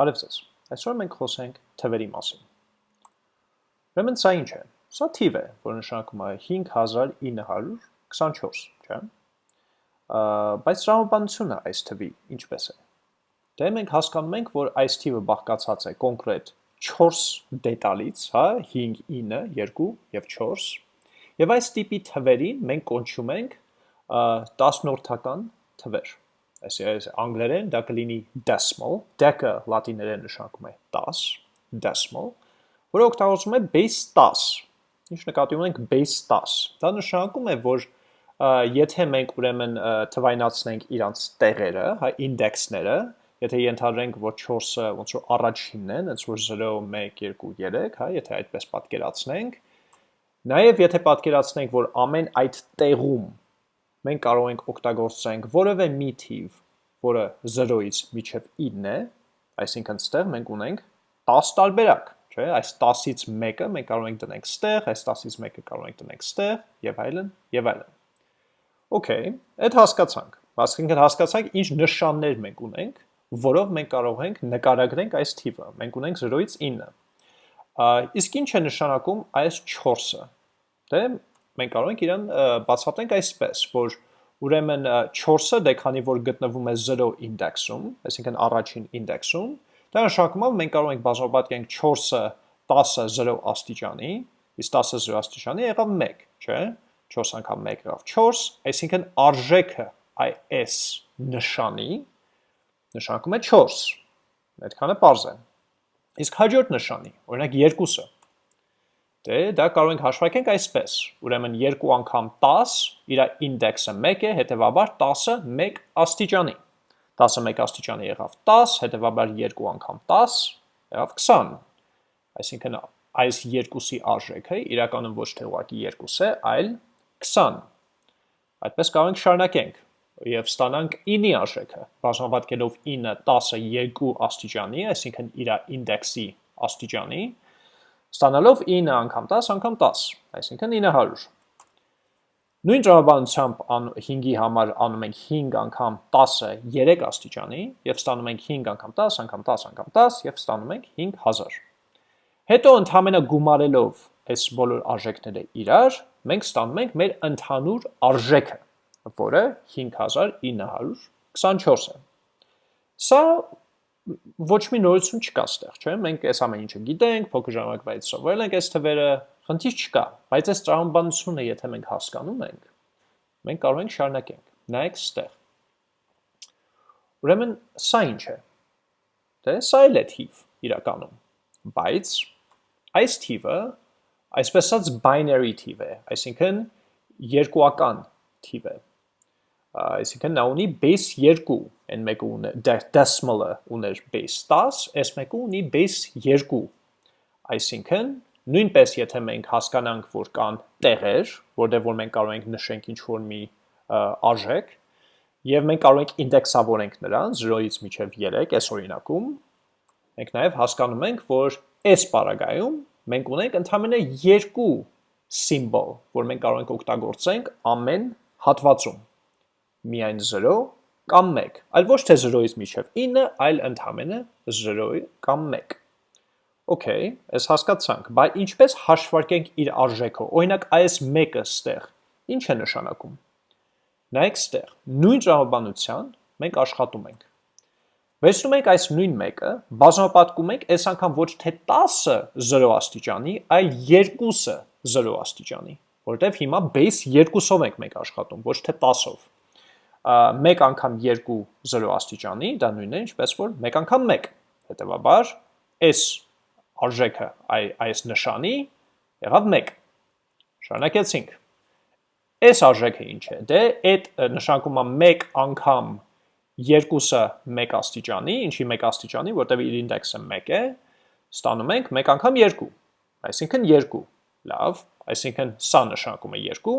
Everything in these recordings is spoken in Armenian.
Բարև ձեզ։ Այսօր մենք խոսենք թվերի մասին։ Ուրեմն սա ինչ է։ Սա թիվ է, որ նշանակում է 5924, չէ՞։ Բայց տրամաբանությունը այս թվի ինչպես է։ Դե մենք հասկանում ենք, որ այս թիվը բաղկացած է կոնկրետ 4 դետալից, հա, 5, 9, 2 եւ 4։ Եվ այս տիպի թվերին մենք կոչում ենք 10-նորդական թվեր այս անգլերեն դա կլինի decimal, դեկը լատիներեն նշանակում է 10, decimal, որը օգտագործվում է base 10։ Ինչ նկատի ունենք base 10։ Դա նշանակում է, որ եթե մենք ուրեմն թվայնացնենք իրանց տեղերը, հա ինդեքսները, եթե ենթադրենք, որ 4-ը ոնց որ առաջինն են, ոնց որ 0, 1, 2, 3, հա, եթե այդպես պատկերացնենք, նաև եթե պատկերացնենք, որ ամեն այդ տեղում մենք կարող ենք օգտագործենք որևէ մի թիվ, որը 0-ից մինչև 9 է, այսինքն ստեղ մենք ունենք 10 տարբերակ, չէ՞, այս 10-ից մեկը մենք կարող ենք դնենք ստեղ, այս 10-ից մեկը կարող ենք դնենք ստեղ եւ այլն եւ այլն։ Okay, այդ հասկացանք։ Այսինքն հասկացանք ինչ նշաններ մենք ունենք, որով մենք կարող ենք նկարագրենք այս թիվը։ Մենք ունենք 0-ից 9։ Իսկ ինչ է նշանակում այս 4-ը։ Դե մենք կարող ենք իրան բացատրենք այսպես, որ ուրեմն 4-ը դե քանի որ գտնվում է 0 ինդեքսում, այսինքն առաջին ինդեքսում, դա նշանակում է մենք կարող ենք բազմապատկենք 4-ը 10-ը 0 աստիճանի, իսկ 10-ը 0 աստիճանի եղավ 1, չէ՞։ 4 անգամ 1 եղավ 4, այսինքն արժեքը այս նշանի նշանակում է 4։ Այդքանը པարզ է։ Իսկ հաջորդ նշանի, օրինակ 2-ը Դե դա կարող ենք հաշվարկենք այսպես։ Ուրեմն 2 անգամ 10, իր ինդեքսը 1 է, հետևաբար 10-ը 1 աստիճանի։ 10-ը 1 աստիճանի եղավ 10, հետևաբար 2 անգամ 10 եղավ 20։ Այսինքն այս երկուսի արժեքը իրականում ոչ թե ուղղակի 2 է, այլ 20։ Այդպես կարող ենք շարունակենք եւ ստանանք 9-ի արժեքը։ Բազմապատկելով 9 10-ը 2 աստիճանի, այսինքն իր ինդեքսի աստիճանի, ստանալով 9 անգամ 10 անգամ 10, այսինքն 900։ Նույն տրամաբանությամբ 5-ի համար անում ենք 5 անգամ 10-ը 3 աստիճանի եւ ստանում ենք 5 անգամ 10 անգամ 10 անգամ 10 եւ ստանում ենք 5000։ Հետո ընդհանրապես գումարելով այս բոլոր արժեքները իրար, մենք ստանում ենք մեր ընդհանուր արժեքը, որը 5924 է։ Սա ոչ մի նորություն չկա ստեղ, չէ՞։ Մենք այս ամեն ինչը գիտենք, փոքր ժամանակվայից սովորել ենք այս թվերը, խնդիր չկա, բայց այս տրամաբանությունը եթե մենք հասկանում ենք, մենք կարող ենք շարունակենք։ Նայեք ստեղ։ Ուրեմն սա ինչ է։ Դե սա էլ է թիվ իրականում, բայց այս թիվը այսպես ասած binary թիվ է, այսինքն երկուական թիվ է այսինքն նա ունի base 2, այն մեկը ունի decimal-ը ուներ base 10, այս մեկը ունի base 2։ Այսինքն նույնպես եթե մենք հասկանանք, որ կան տեղեր, որտեղ որ մենք կարող ենք նշենք ինչ-որ մի արժեք, եւ մենք կարող ենք ինդեքսավորենք նրան 0-ից մինչև 3 այս օրինակում, մենք նաեւ հասկանում ենք, որ այս պարագայում մենք ունենք ընդհանրապես երկու սիմվոլ, որ մենք կարող ենք օգտագործենք ամեն հատվածում միայն 0 կամ 1, այլ ոչ թե 0-ից մինչև 9, այլ ընդամենը 0 կամ 1։ Okay, այս հասկացանք, բայց ինչպես հաշվարկենք իր արժեքը։ Օրինակ այս մեկը ստեղ ինչ է նշանակում։ Նայեք ստեղ, նույն տրամաբանության մենք աշխատում ենք։ Վերցնում ենք այս նույն մեկը, բազմապատկում ենք այս անգամ ոչ թե 10-ը 0 աստիճանի, այլ 2-ը 0 աստիճանի, որտեվ հիմա base 2-ով ենք մենք աշխատում, ոչ թե 10-ով մեկ անգամ 2 0 աստիճանի, դա նույնն է, ինչպես որ մեկ անգամ 1։ Հետևաբար, այս արժեքը այ այս նշանի եղավ 1։ Շարունակեցինք։ Այս արժեքը ինչ է։ Դե այդ նշանակում է 1 անգամ 2-ը 1 աստիճանի, ինչի 1 աստիճանի, որտեղ իր ինդեքսը 1 է, ստանում ենք 1 անգամ 2, այսինքն 2։ Լավ, այսինքն սա նշանակում է 2,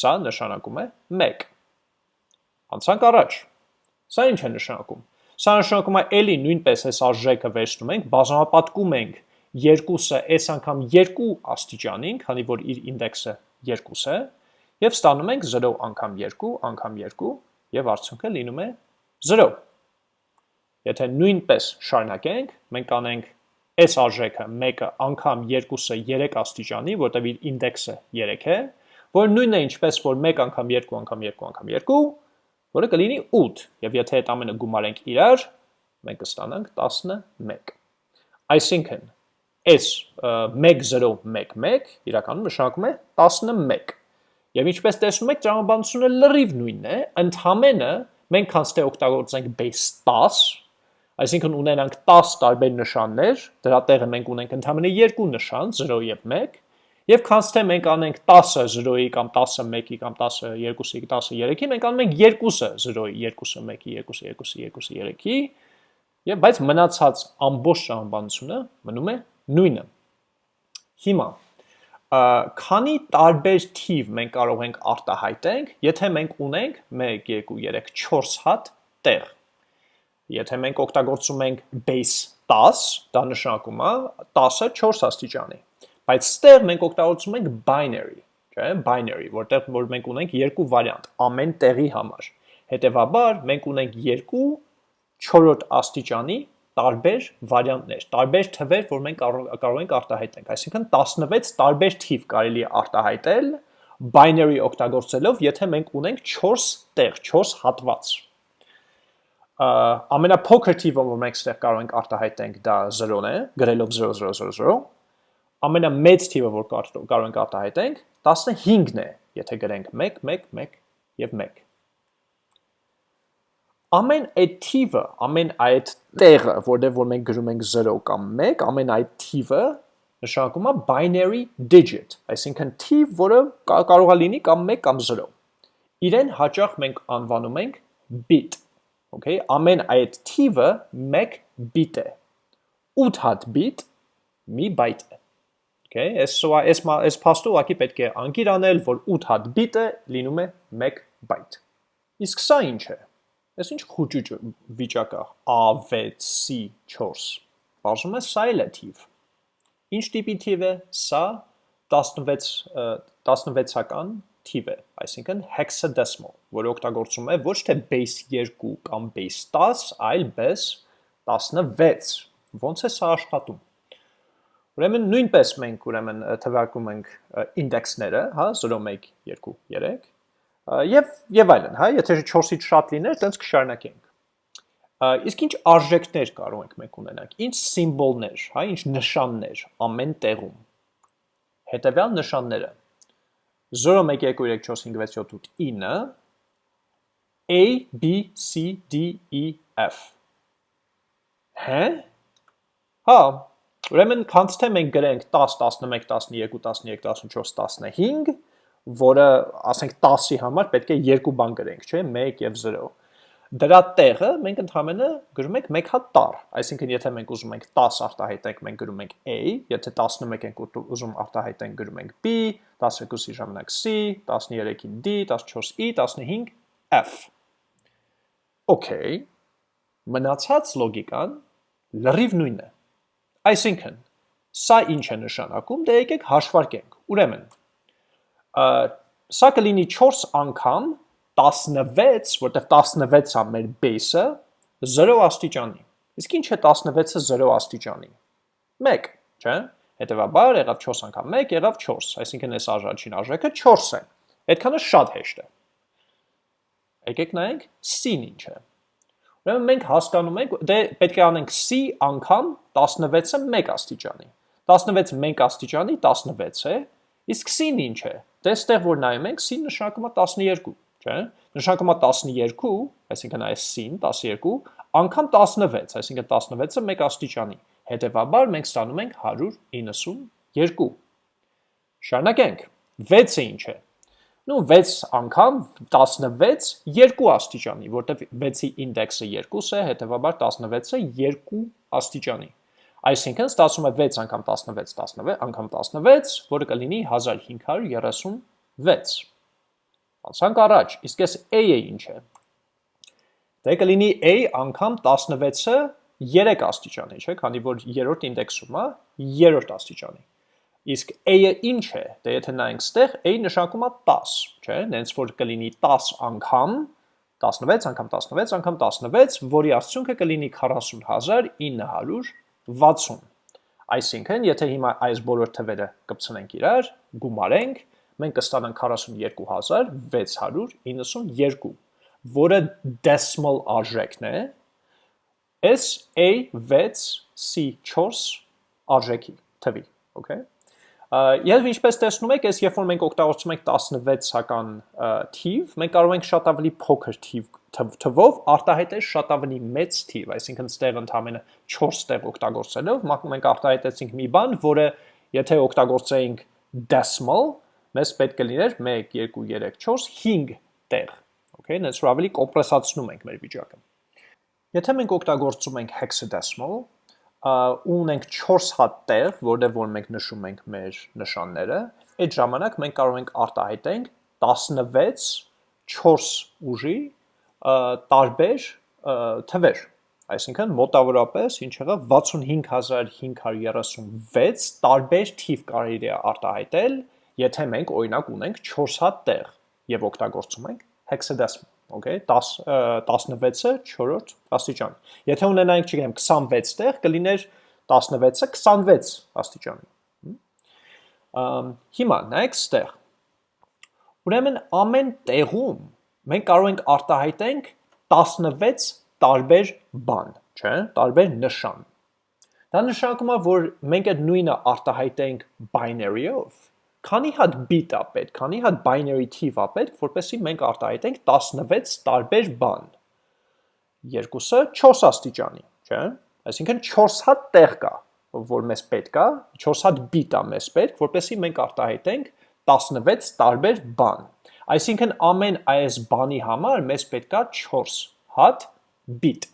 սա նշանակում է 1 անցանք առաջ։ Սա ինչ է նշանակում։ Սա նշանակում է էլի նույնպես այս արժեքը վերցնում ենք, բազմապատկում ենք երկուսը այս անգամ 2 աստիճանին, քանի որ իր ինդեքսը 2 է, եւ ստանում ենք 0 անգամ 2 անգամ 2 եւ արդյունքը լինում է 0։ Եթե նույնպես շարունակենք, մենք անենք այս արժեքը 1-ը անգամ 2-ը 3 աստիճանի, որտեղ իր ինդեքսը 3 է, որ նույնն է ինչպես որ 1 անգամ 2 անգամ 2 անգամ 2, որը կլինի 8, եւ եթե այդ ամենը գումարենք իրար, մենք կստանանք 11։ Այսինքն, այս 1 0 1 1 իրականում նշանակում է 11։ Եվ ինչպես տեսնում եք, տրամաբանությունը լրիվ նույնն է, ընդհանրապես մենք կանց թե օգտագործենք base 10 Այսինքն ունենանք 10 տարբեր նշաններ, դրա տեղը մենք ունենք ընդհանրապես երկու նշան, 0 եւ 1, եւ քանց թե մենք անենք 10-ը 0-ի կամ 10-ը 1-ի կամ 10-ը 2-ի, 10-ը 3-ի, մենք անում ենք 2-ը 0-ի, 2-ը 1-ի, 2-ը 2-ի, 2-ը 3-ի, եւ բայց մնացած ամբողջ ժամանությունը մնում է նույնը։ Հիմա քանի տարբեր թիվ մենք կարող ենք արտահայտենք, եթե մենք ունենք 1 2 3 4 հատ տեղ Եթե մենք օգտագործում ենք base 10, դա նշանակում է 10-ը 4 աստիճանի։ Բայց ստեղ մենք օգտագործում ենք binary, չէ՞, binary, որտեղ որ մենք ունենք երկու վարիանտ ամեն տեղի համար։ Հետևաբար մենք ունենք երկու 4-րդ աստիճանի տարբեր վարիանտներ, տարբեր թվեր, որ մենք կարող ենք արտահայտենք։ Այսինքն 16 տարբեր թիվ կարելի է արտահայտել binary օգտագործելով, եթե մենք ունենք 4 տեղ, 4 հատված ամենափոքր թիվը, որ մենք ստեղ կարող ենք արտահայտենք, դա 0-ն է, գրելով 0000։ Ամենամեծ թիվը, որ կարող ենք արտահայտենք, 15-ն է, եթե գրենք 1 1 1 եւ 1։ Ամեն այդ թիվը, ամեն այդ տեղը, որտեղ որ մենք գրում ենք 0 կամ 1, ամեն այդ թիվը նշանակում է binary digit, այսինքն թիվ, որը կարող է լինի կամ 1 կամ 0։ Իրեն հաճախ մենք անվանում ենք bit Okay, ամեն այդ թիվը 1 բիտ է։ 8 հատ բիտ մի բայտ է։ Okay, այս այս այս փաստը ուղղակի պետք է անկիր անել, որ 8 հատ բիտը լինում է 1 բայտ։ Իսկ սա ինչ է։ Այս ինչ խոճուճ վիճակ է A6C4։ Բարձում է սա էլ է թիվ։ Ինչ տիպի թիվ է։ Սա 16 16-ական թիվ է, այսինքն hexadecimal, որը օգտագործում է ոչ թե base 2 կամ base 10, այլ base 16։ Ոնց է սա աշխատում։ Ուրեմն նույնպես մենք ուրեմն թվարկում ենք ինդեքսները, հա, 0 1 2 3 եւ եւ այլն, հա, եթե 4-ից շատ լիներ, տենց կշարունակենք։ Իսկ ինչ արժեքներ կարող ենք մենք ունենանք, ինչ սիմվոլներ, հա, ինչ նշաններ ամեն տեղում։ Հետևյալ նշանները 0 1 2 3 4 5 6 7 8 9 A B C D E F Հե? Հա, ուրեմն քանց թե մենք գրենք 10 11 12 13 14 15, որը ասենք 10-ի համար պետք է երկու բան գրենք, չէ՞, 1 եւ 0 դրա տեղը մենք ընդհանրապես գրում ենք 1 հատ տար, այսինքն եթե մենք ուզում ենք 10 արտահայտենք, մենք գրում ենք a, եթե 11 ենք ուզում արտահայտենք, գրում ենք b, 12-ի ժամանակ c, 13-ին d, 14-ի, 15 f։ Okay, մնացած լոգիկան լրիվ նույնն է։ Այսինքն, սա ինչ է նշանակում, դե եկեք հաշվարկենք։ Ուրեմն, սա կլինի 4 անգամ 16, որտեղ 16-ը մեր base-ը 0 աստիճանի։ Իսկ ինչ է 16-ը 0 աստիճանի։ 1, չէ՞։ Հետևաբար եղավ 4 անգամ 1, եղավ 4, այսինքն այս արժանչին արժեքը 4 է։ Այդքանը շատ հեշտ է։ Եկեք նայենք c-ն ինչ է։ Ուրեմն մենք հասկանում ենք, դե պետք է անենք c անգամ 16-ը 1 աստիճանի։ 16 1 աստիճանի 16 է, իսկ c-ն ինչ է։ Դե այստեղ որ նայում ենք, c նշանակում է 12 չէ՞։ Նշանակում է 12, այսինքն այս sin 12, անգամ 16, այսինքն 16-ը 1 աստիճանի։ Հետևաբար մենք ստանում ենք 192։ Շարունակենք։ 6-ը ինչ է։ Ну 6 անգամ 16 2 աստիճանի, որտեղ 6-ի ինդեքսը 2 է, հետևաբար 16-ը 2 աստիճանի։ Այսինքն ստացվում է 6 անգամ 16 16 անգամ 16, որը կլինի 1536։ Անցանք առաջ, իսկ այս a-ը ինչ է։ Դե կլինի a անգամ 16-ը 3 աստիճանի, չէ՞, քանի որ երրորդ ինդեքսում է 3-րդ աստիճանի։ Իսկ a-ը ինչ է։ Դե եթե նայենք ստեղ, a նշանակում է 10, չէ՞, նենց որ կլինի 10 անգամ 16 անգամ 16 անգամ 16, որի արդյունքը կլինի 40960։ Այսինքն, եթե հիմա այս բոլոր թվերը կպցնենք իրար, գումարենք, մենք կստանանք 42692, որը decimal արժեքն է, S A6 C4 արժեքի թվի, okay? Եվ ինչպես տեսնում եք, այս երբ որ մենք օգտագործում ենք 16-ական թիվ, մենք կարող ենք շատ ավելի փոքր թիվ թվով արտահայտել շատ ավելի մեծ թիվ, այսինքն ստեղ ընդամենը 4 տեղ օգտագործելով մենք արտահայտեցինք մի բան, որը եթե օգտագործեինք decimal, մեզ պետք կլիներ 1 2 3 4 5 տեղ, okay, նենց որ ավելի կոմպրեսացնում ենք մեր վիճակը։ Եթե մենք օգտագործում ենք hexadecimal, ու ունենք 4 հատ տեղ, որտեղ որ մենք նշում ենք մեր նշանները, այդ ժամանակ մենք կարող ենք արտահայտենք 16 4 ուժի տարբեր թվեր։ Այսինքն մոտավորապես ինչ եղավ 65536 տարբեր թիվ կարելի է արտահայտել, եթե մենք օրինակ ունենք 4 հատ տեղ եւ օգտագործում ենք hexadecimal okay 10 16-ը 4-րդ աստիճան։ Եթե ունենայինք, չգիտեմ, 26 տեղ, կլիներ 16-ը 26 աստիճանի։ Ամ հիմա նայեք ստեղ։ Ուրեմն ամեն տեղում մենք կարող ենք արտահայտենք 16 տարբեր բան, չէ՞, տարբեր նշան։ Դա նշանակում է, որ մենք այդ նույնը արտահայտենք binary-ով, քանի հատ bit-ա պետք, քանի հատ binary թիվ ա պետք, որպեսզի մենք արտահայտենք 16 տարբեր բան։ Երկուսը 4 աստիճանի, չէ՞։ Այսինքն 4 հատ տեղ կա, որ մեզ պետք է, 4 հատ bit ա մեզ պետք, որպեսզի մենք արտահայտենք 16 տարբեր բան։ Այսինքն ամեն այս բանի համար մեզ պետք է 4 հատ bit։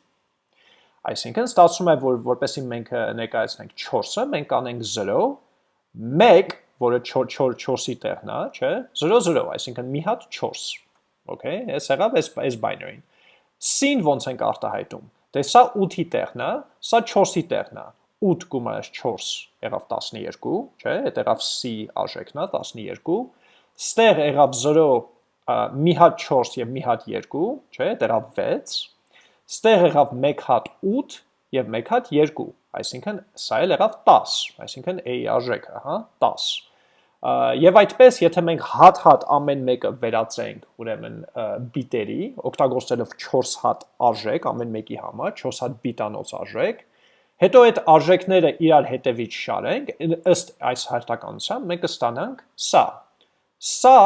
Այսինքն ստացվում է, որ որպեսզի մենք ներկայացնենք 4-ը, մենք անենք 0, 1 որը 4-4-ի տեղն է, չէ, 0-0, այսինքն մի հատ 4, okay, ես եղավ այս, այս binary-ին, c-ին ոնց ենք արտահայտում, դե սա 8-ի տեղն է, սա 4-ի տեղն է, 8 գումարած 4 եղավ 12, չէ, հետ եղավ c արժեքն է 12, ստեղ եղավ 0 մի հատ 4 եւ մի հատ 2, չէ, դա եղավ 6, ստեղ եղավ 1 հատ 8 եւ 1 հատ 2, այսինքն սա էլ եղավ 10, այսինքն a արժեքը, հա, 10 Եվ այդպես, եթե մենք հատ-հատ ամեն մեկը վերածենք, ուրեմն բիտերի, օգտագործելով 4 հատ արժեք ամեն մեկի համար, 4 հատ բիտանոց արժեք, հետո այդ արժեքները իրար հետևից շարենք, ըստ այս հերթականության մենք կստանանք սա։ Սա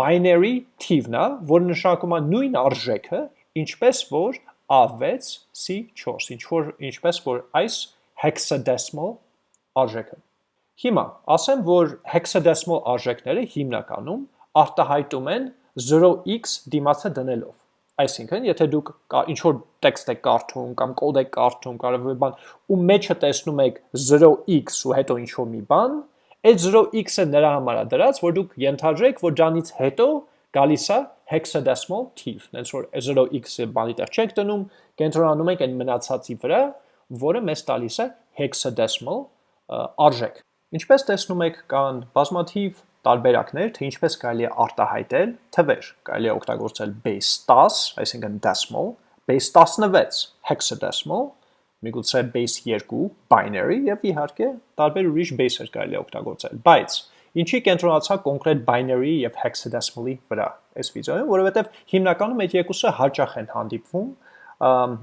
binary թիվն է, որ նշանակում է նույն արժեքը, ինչպես որ A6 C4, ինչ որ ինչպես որ այս hexadecimal արժեքը։ Հիմա, ասեմ, որ hexadecimal արժեքները հիմնականում արտահայտում են 0x դիմացը դնելով։ Այսինքն, եթե դուք ինչ-որ տեքստ եք կարդում կամ կոդ եք կարդում, կարող է բան, ու մեջը տեսնում եք 0x ու հետո ինչ-որ մի բան, այդ 0x-ը նրա համար է դրած, որ դուք ենթադրեք, որ դրանից հետո գալիս է hexadecimal թիվ, հենց որ 0x-ը բանի տեղ չեք դնում, կենտրոնանում եք այն մնացածի վրա, որը մեզ տալիս է hexadecimal արժեք։ Ինչպես տեսնում եք, կան բազմաթիվ տարբերակներ, թե ինչպես կարելի է արտահայտել թվեր։ Կարելի է օգտագործել base 10, այսինքն decimal, base 16 hexadecimal, միգուցե base 2 binary եւ իհարկե տարբեր ուրիշ base-եր կարելի է օգտագործել։ Բայց ինչի կենտրոնացա կոնկրետ binary եւ hexadecimal-ի վրա այս վիդեոյում, որովհետեւ հիմնականում այդ երկուսը հաճախ են հանդիպվում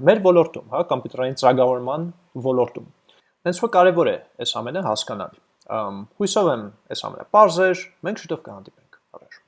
մեր ոլորտում, հա, կոմպյուտերային ծրագրավորման ոլորտում։ Հենց որ կարևոր է այս ամենը հասկանալ։ Հույսով եմ այս ամենը պարզ էր, մենք շուտով կհանդիպենք։ Առաջ